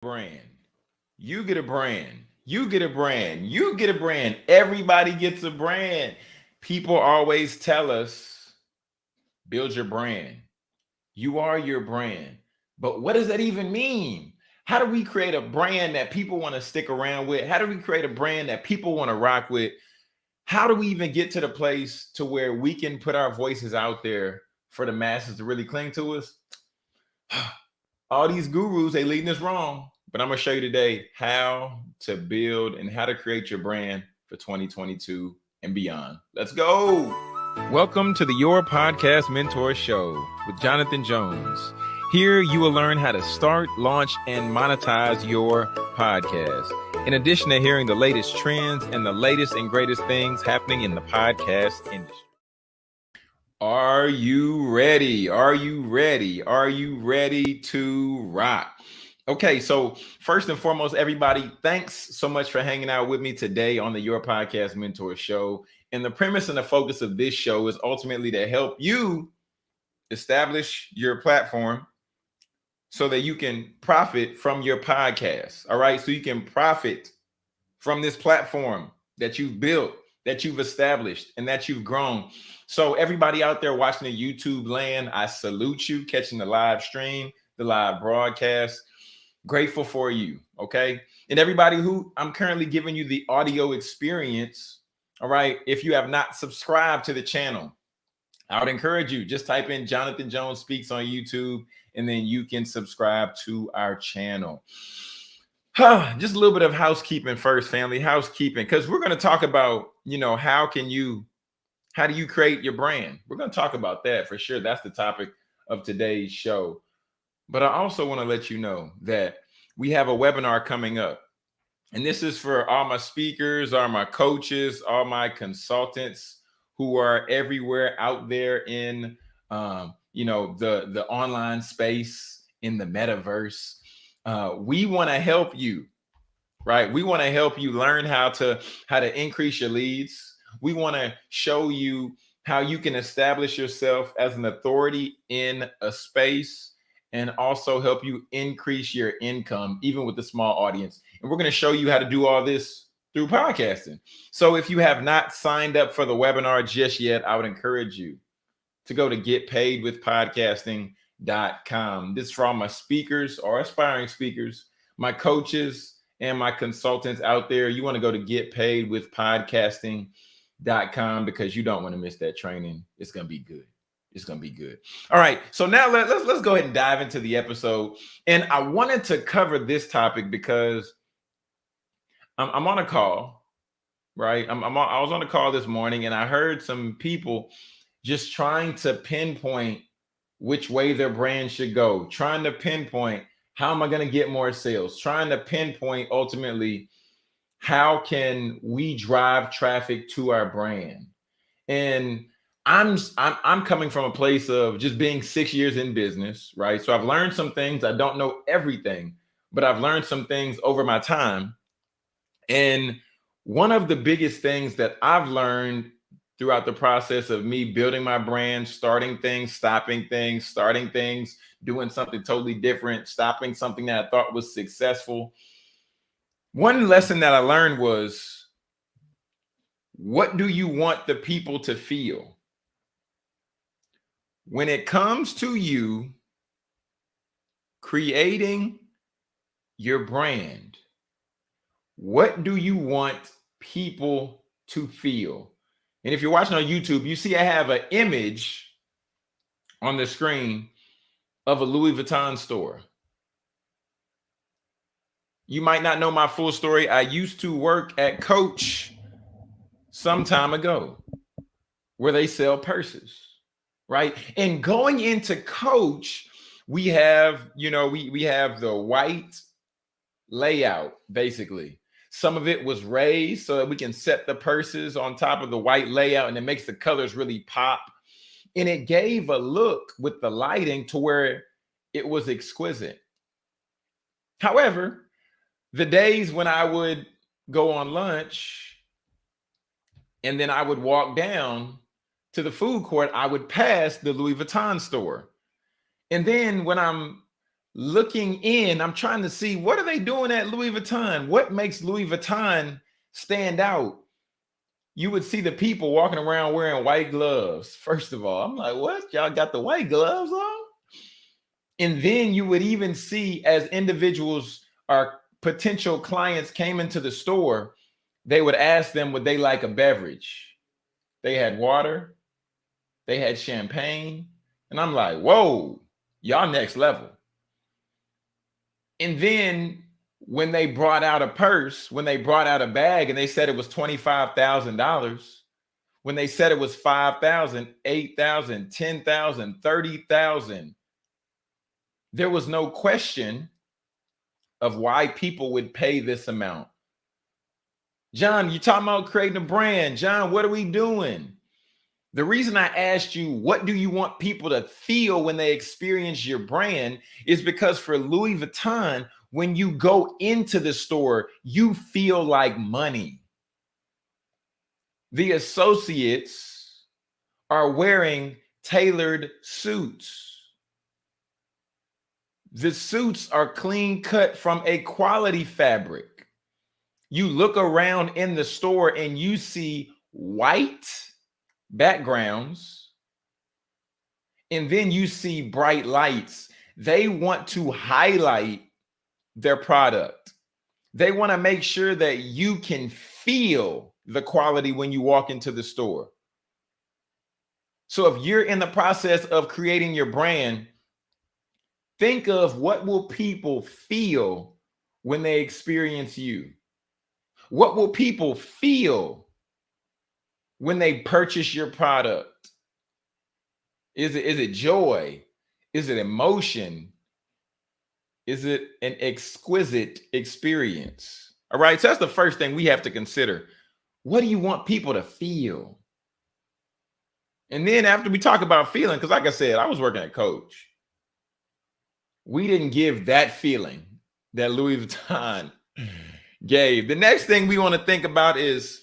brand. You get a brand. You get a brand. You get a brand. Everybody gets a brand. People always tell us build your brand. You are your brand. But what does that even mean? How do we create a brand that people want to stick around with? How do we create a brand that people want to rock with? How do we even get to the place to where we can put our voices out there for the masses to really cling to us? All these gurus, they leading us wrong. But I'm going to show you today how to build and how to create your brand for 2022 and beyond. Let's go. Welcome to the Your Podcast Mentor Show with Jonathan Jones. Here you will learn how to start, launch, and monetize your podcast. In addition to hearing the latest trends and the latest and greatest things happening in the podcast industry. Are you ready? Are you ready? Are you ready to rock? Okay, so first and foremost, everybody, thanks so much for hanging out with me today on the Your Podcast Mentor Show. And the premise and the focus of this show is ultimately to help you establish your platform so that you can profit from your podcast. All right, so you can profit from this platform that you've built, that you've established, and that you've grown. So, everybody out there watching the YouTube land, I salute you, catching the live stream, the live broadcast grateful for you. Okay. And everybody who I'm currently giving you the audio experience. All right. If you have not subscribed to the channel, I would encourage you just type in Jonathan Jones Speaks on YouTube and then you can subscribe to our channel. just a little bit of housekeeping first, family housekeeping, because we're going to talk about, you know, how can you, how do you create your brand? We're going to talk about that for sure. That's the topic of today's show. But I also want to let you know that we have a webinar coming up. And this is for all my speakers, all my coaches, all my consultants who are everywhere out there in um, you know, the the online space in the metaverse. Uh, we want to help you, right? We want to help you learn how to how to increase your leads. We want to show you how you can establish yourself as an authority in a space and also help you increase your income, even with a small audience. And we're going to show you how to do all this through podcasting. So if you have not signed up for the webinar just yet, I would encourage you to go to getpaidwithpodcasting.com. This is for all my speakers or aspiring speakers, my coaches, and my consultants out there. You want to go to getpaidwithpodcasting.com because you don't want to miss that training. It's going to be good it's gonna be good. All right, so now let, let's let's go ahead and dive into the episode. And I wanted to cover this topic because I'm, I'm on a call, right? I'm, I'm on, I was on a call this morning, and I heard some people just trying to pinpoint which way their brand should go, trying to pinpoint how am I going to get more sales, trying to pinpoint ultimately how can we drive traffic to our brand, and I'm, I'm I'm coming from a place of just being six years in business, right? So I've learned some things. I don't know everything, but I've learned some things over my time. And one of the biggest things that I've learned throughout the process of me building my brand, starting things, stopping things, starting things, doing something totally different, stopping something that I thought was successful. One lesson that I learned was what do you want the people to feel? When it comes to you creating your brand, what do you want people to feel? And if you're watching on YouTube, you see I have an image on the screen of a Louis Vuitton store. You might not know my full story. I used to work at Coach some time ago where they sell purses right? And going into coach, we have, you know, we we have the white layout basically. Some of it was raised so that we can set the purses on top of the white layout and it makes the colors really pop. And it gave a look with the lighting to where it was exquisite. However, the days when I would go on lunch and then I would walk down to the food court, I would pass the Louis Vuitton store. And then when I'm looking in, I'm trying to see what are they doing at Louis Vuitton? What makes Louis Vuitton stand out? You would see the people walking around wearing white gloves. First of all, I'm like, what? Y'all got the white gloves on? And then you would even see as individuals or potential clients came into the store, they would ask them would they like a beverage. They had water, they had champagne, and I'm like, whoa, y'all next level. And then when they brought out a purse, when they brought out a bag and they said it was $25,000, when they said it was 5,000, 8,000, 10,000, 30,000, there was no question of why people would pay this amount. John, you talking about creating a brand. John, what are we doing? The reason I asked you, what do you want people to feel when they experience your brand is because for Louis Vuitton, when you go into the store, you feel like money. The associates are wearing tailored suits. The suits are clean cut from a quality fabric. You look around in the store and you see white backgrounds, and then you see bright lights. They want to highlight their product. They want to make sure that you can feel the quality when you walk into the store. So if you're in the process of creating your brand, think of what will people feel when they experience you? What will people feel when they purchase your product? Is it is it joy? Is it emotion? Is it an exquisite experience? All right, so that's the first thing we have to consider. What do you want people to feel? And then after we talk about feeling, because like I said, I was working at Coach. We didn't give that feeling that Louis Vuitton gave. The next thing we want to think about is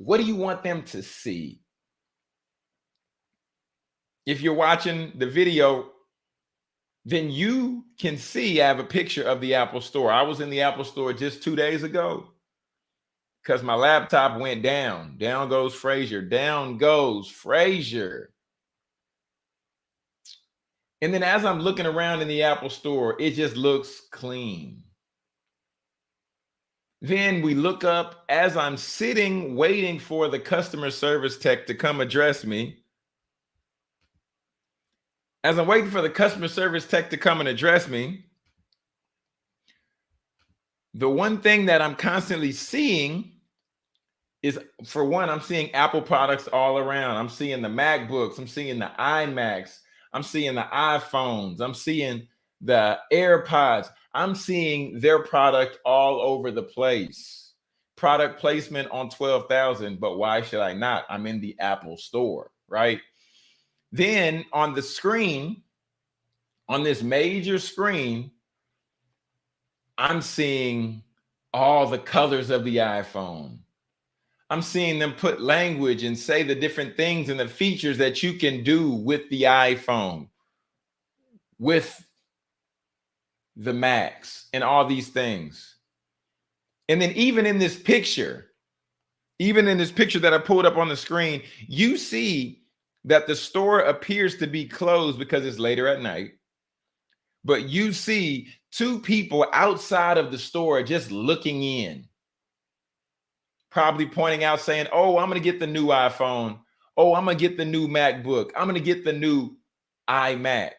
what do you want them to see? If you're watching the video, then you can see I have a picture of the Apple store. I was in the Apple store just two days ago because my laptop went down. Down goes Frazier. Down goes Frazier. And then as I'm looking around in the Apple store, it just looks clean. Then we look up as I'm sitting waiting for the customer service tech to come address me. As I'm waiting for the customer service tech to come and address me, the one thing that I'm constantly seeing is for one, I'm seeing Apple products all around. I'm seeing the MacBooks, I'm seeing the iMacs, I'm seeing the iPhones, I'm seeing the AirPods. I'm seeing their product all over the place. Product placement on 12,000, but why should I not? I'm in the Apple store, right? Then on the screen, on this major screen, I'm seeing all the colors of the iPhone. I'm seeing them put language and say the different things and the features that you can do with the iPhone, with the Macs and all these things. And then even in this picture, even in this picture that I pulled up on the screen, you see that the store appears to be closed because it's later at night. But you see two people outside of the store just looking in, probably pointing out saying, oh, I'm going to get the new iPhone. Oh, I'm going to get the new MacBook. I'm going to get the new iMac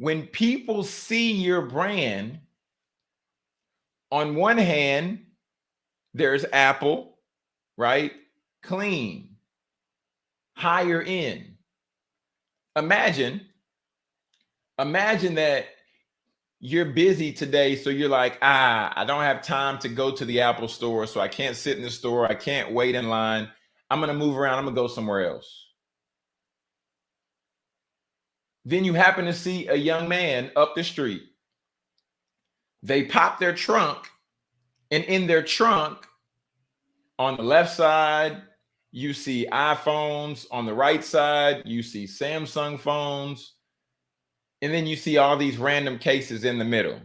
when people see your brand, on one hand, there's Apple, right? Clean, higher end. Imagine, imagine that you're busy today. So you're like, ah, I don't have time to go to the Apple store. So I can't sit in the store. I can't wait in line. I'm going to move around. I'm going to go somewhere else. Then you happen to see a young man up the street. They pop their trunk, and in their trunk, on the left side, you see iPhones. On the right side, you see Samsung phones. And then you see all these random cases in the middle.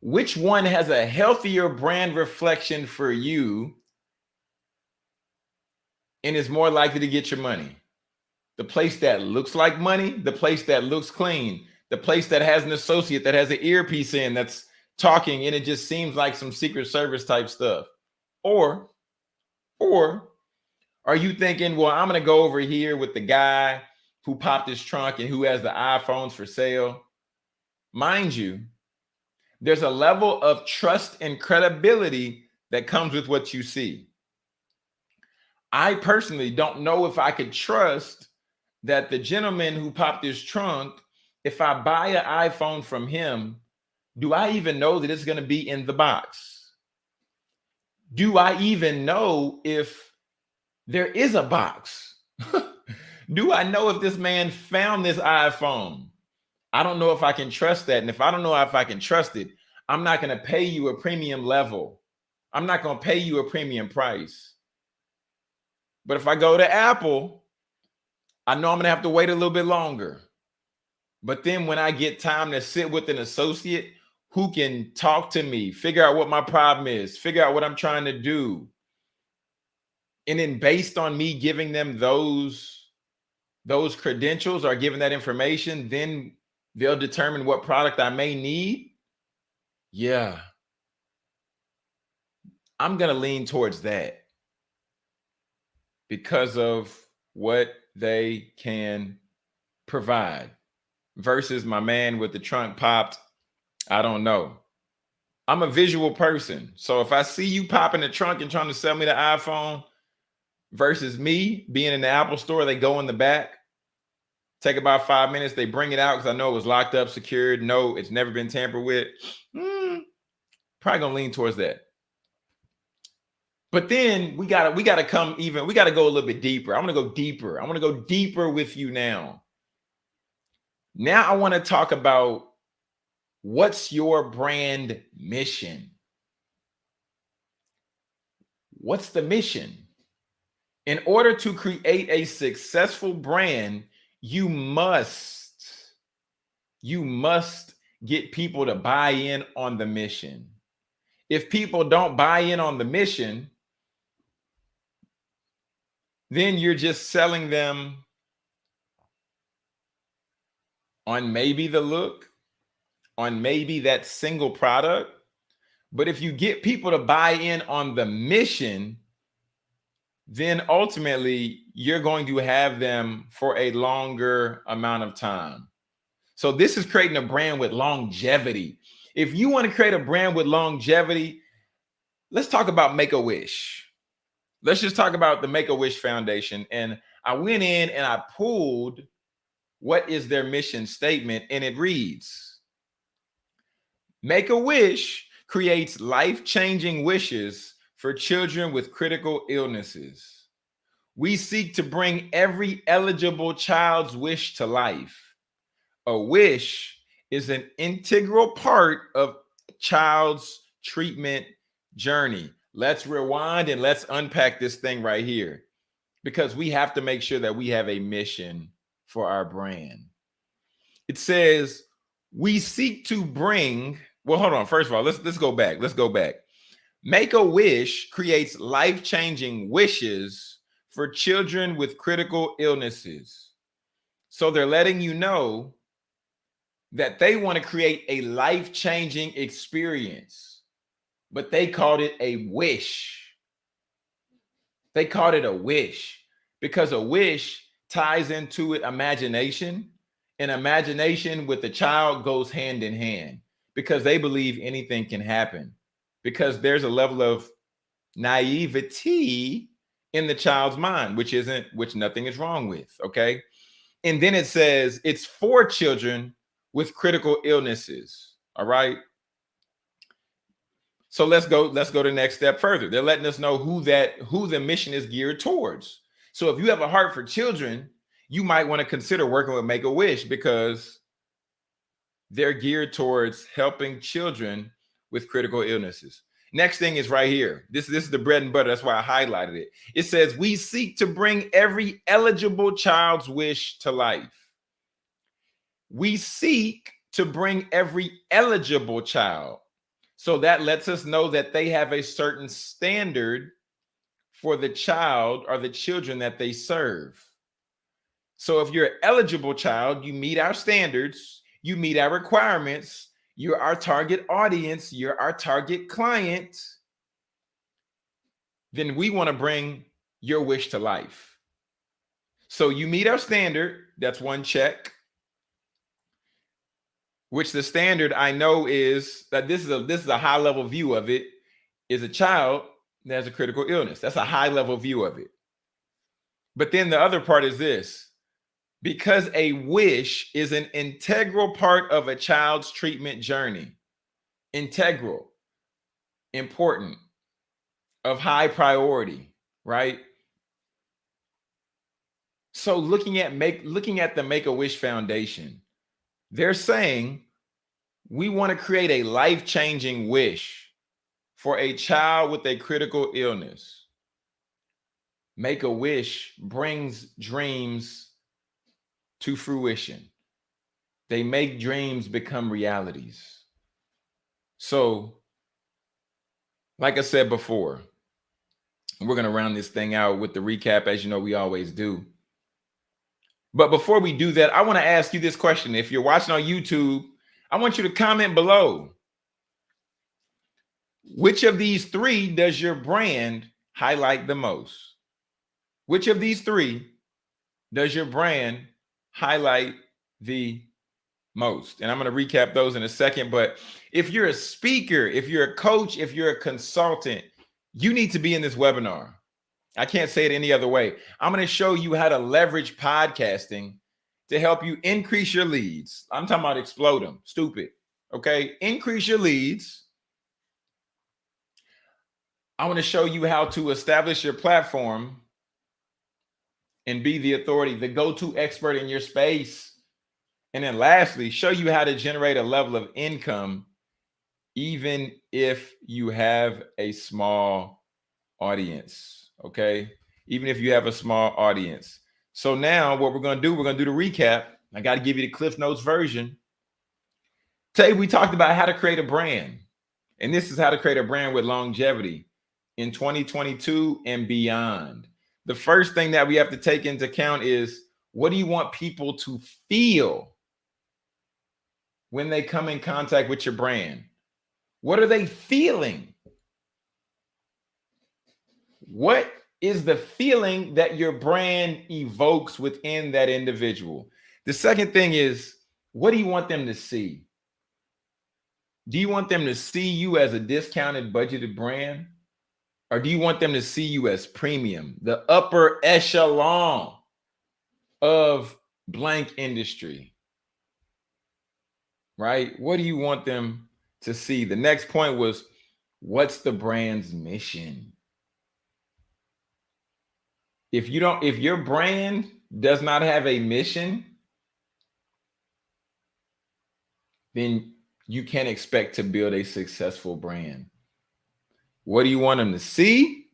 Which one has a healthier brand reflection for you and is more likely to get your money? The place that looks like money, the place that looks clean, the place that has an associate that has an earpiece in that's talking and it just seems like some secret service type stuff. Or, or are you thinking, well, I'm going to go over here with the guy who popped his trunk and who has the iPhones for sale? Mind you, there's a level of trust and credibility that comes with what you see. I personally don't know if I could trust that the gentleman who popped his trunk, if I buy an iPhone from him, do I even know that it's going to be in the box? Do I even know if there is a box? do I know if this man found this iPhone? I don't know if I can trust that. And if I don't know if I can trust it, I'm not going to pay you a premium level. I'm not going to pay you a premium price. But if I go to Apple, I know I'm to have to wait a little bit longer. But then when I get time to sit with an associate who can talk to me, figure out what my problem is, figure out what I'm trying to do. And then based on me giving them those those credentials or giving that information, then they'll determine what product I may need. Yeah. I'm going to lean towards that because of what they can provide versus my man with the trunk popped. I don't know. I'm a visual person. So if I see you popping the trunk and trying to sell me the iPhone versus me being in the Apple store, they go in the back Take about five minutes. They bring it out because I know it was locked up, secured. No, it's never been tampered with. Mm, probably gonna lean towards that. But then we gotta we gotta come even. We gotta go a little bit deeper. I'm gonna go deeper. I want to go deeper with you now. Now I want to talk about what's your brand mission. What's the mission? In order to create a successful brand, you must, you must get people to buy in on the mission. If people don't buy in on the mission, then you're just selling them on maybe the look, on maybe that single product. But if you get people to buy in on the mission, then ultimately you're going to have them for a longer amount of time. So this is creating a brand with longevity. If you want to create a brand with longevity, let's talk about Make-A-Wish. Let's just talk about the Make-A-Wish Foundation. And I went in and I pulled what is their mission statement and it reads, Make-A-Wish creates life-changing wishes for children with critical illnesses. We seek to bring every eligible child's wish to life. A wish is an integral part of child's treatment journey. Let's rewind and let's unpack this thing right here because we have to make sure that we have a mission for our brand. It says we seek to bring, well, hold on. First of all, let's let's go back. Let's go back. Make a Wish creates life changing wishes for children with critical illnesses. So they're letting you know that they want to create a life changing experience, but they called it a wish. They called it a wish because a wish ties into it imagination, and imagination with the child goes hand in hand because they believe anything can happen because there's a level of naivety in the child's mind, which isn't, which nothing is wrong with. Okay. And then it says it's for children with critical illnesses. All right. So let's go, let's go to the next step further. They're letting us know who that, who the mission is geared towards. So if you have a heart for children, you might want to consider working with Make-A-Wish because they're geared towards helping children with critical illnesses. Next thing is right here. This, this is the bread and butter. That's why I highlighted it. It says, we seek to bring every eligible child's wish to life. we seek to bring every eligible child. So that lets us know that they have a certain standard for the child or the children that they serve. So if you're an eligible child, you meet our standards, you meet our requirements, you're our target audience, you're our target client, then we want to bring your wish to life. So you meet our standard, that's one check. Which the standard I know is that this is a this is a high level view of it is a child that has a critical illness. That's a high level view of it. But then the other part is this because a wish is an integral part of a child's treatment journey. Integral, important, of high priority, right? So looking at make looking at the Make-A-Wish Foundation, they're saying we want to create a life-changing wish for a child with a critical illness. Make-A-Wish brings dreams to fruition. They make dreams become realities. So, like I said before, we're going to round this thing out with the recap, as you know, we always do. But before we do that, I want to ask you this question. If you're watching on YouTube, I want you to comment below. Which of these three does your brand highlight the most? Which of these three does your brand highlight the most? And I'm going to recap those in a second. But if you're a speaker, if you're a coach, if you're a consultant, you need to be in this webinar. I can't say it any other way. I'm going to show you how to leverage podcasting to help you increase your leads. I'm talking about explode them. Stupid. Okay. Increase your leads. I want to show you how to establish your platform and be the authority, the go-to expert in your space. And then lastly, show you how to generate a level of income even if you have a small audience, okay? Even if you have a small audience. So now what we're going to do, we're going to do the recap. I got to give you the Cliff Notes version. Today we talked about how to create a brand. And this is how to create a brand with longevity in 2022 and beyond the first thing that we have to take into account is what do you want people to feel when they come in contact with your brand? What are they feeling? What is the feeling that your brand evokes within that individual? The second thing is, what do you want them to see? Do you want them to see you as a discounted budgeted brand? Or do you want them to see you as premium, the upper echelon of blank industry? Right? What do you want them to see? The next point was what's the brand's mission? If you don't, if your brand does not have a mission, then you can't expect to build a successful brand. What do you want them to see?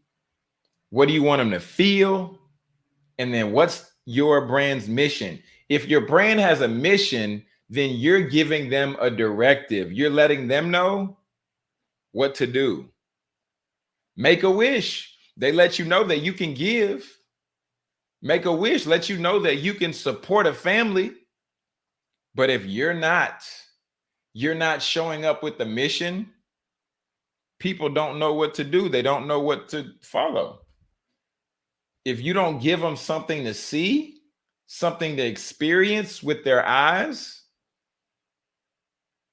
What do you want them to feel? And then what's your brand's mission? If your brand has a mission, then you're giving them a directive. You're letting them know what to do. Make a wish. They let you know that you can give. Make a wish. Let you know that you can support a family. But if you're not, you're not showing up with the mission, people don't know what to do. They don't know what to follow. If you don't give them something to see, something to experience with their eyes,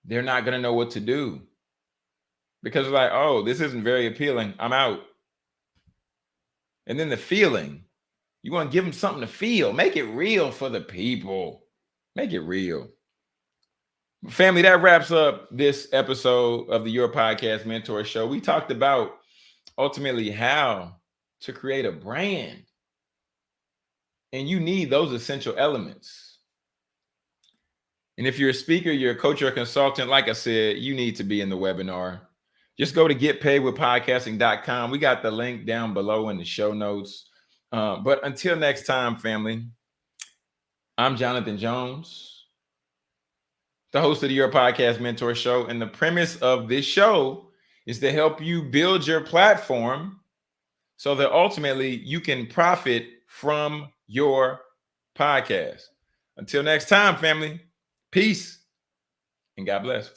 they're not going to know what to do. Because like, oh, this isn't very appealing. I'm out. And then the feeling, you want to give them something to feel. Make it real for the people. Make it real. Family, that wraps up this episode of the Your Podcast Mentor Show. We talked about ultimately how to create a brand. And you need those essential elements. And if you're a speaker, you're a coach or a consultant, like I said, you need to be in the webinar. Just go to getpaidwithpodcasting.com. We got the link down below in the show notes. Uh, but until next time, family, I'm Jonathan Jones the host of the Your Podcast Mentor Show. And the premise of this show is to help you build your platform so that ultimately you can profit from your podcast. Until next time, family, peace and God bless.